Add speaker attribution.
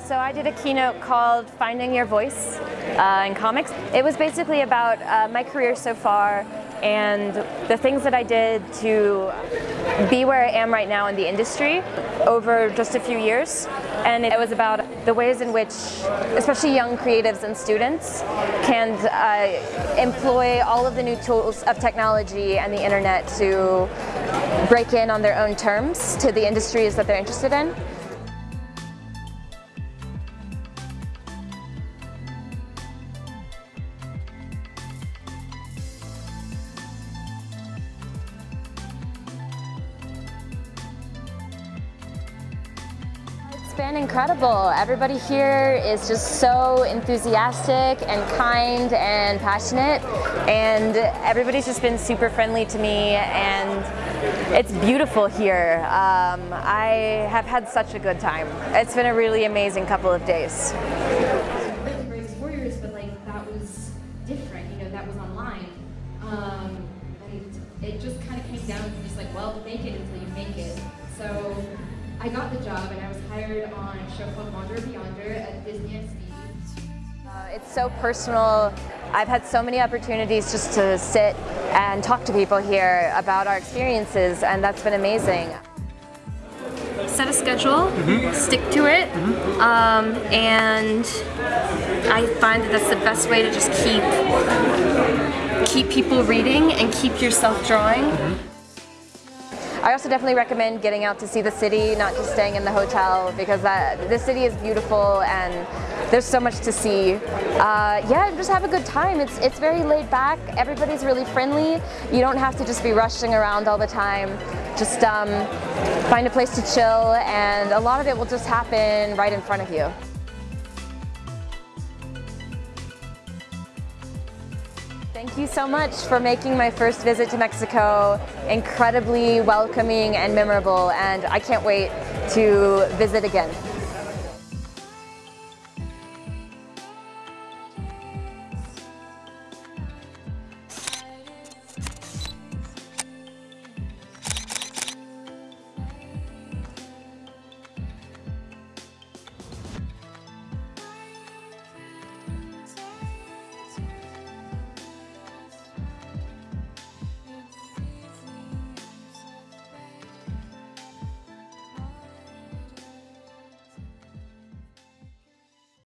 Speaker 1: So I did a keynote called Finding Your Voice uh, in comics. It was basically about uh, my career so far and the things that I did to be where I am right now in the industry over just a few years. And it was about the ways in which, especially young creatives and students, can uh, employ all of the new tools of technology and the internet to break in on their own terms to the industries that they're interested in. Been incredible. Everybody here is just so enthusiastic and kind and passionate and everybody's just been super friendly to me and it's beautiful here. Um, I have had such a good time. It's been a really amazing couple of days.
Speaker 2: Warriors, but like that was different, you know, that was online. It just kind of came down to just like, well, make it until you make it. So I got the job and I was hired on a show called Wander Over Yonder at Disney XD.
Speaker 1: Uh, it's so personal. I've had so many opportunities just to sit and talk to people here about our experiences and that's been amazing.
Speaker 3: Set a schedule, mm -hmm. stick to it, mm -hmm. um, and I find that that's the best way to just keep keep people reading and keep yourself drawing. Mm -hmm.
Speaker 1: I also definitely recommend getting out to see the city, not just staying in the hotel, because that, the city is beautiful and there's so much to see. Uh, yeah, just have a good time. It's, it's very laid back. Everybody's really friendly. You don't have to just be rushing around all the time. Just um, find a place to chill and a lot of it will just happen right in front of you. Thank you so much for making my first visit to Mexico incredibly welcoming and memorable and I can't wait to visit again.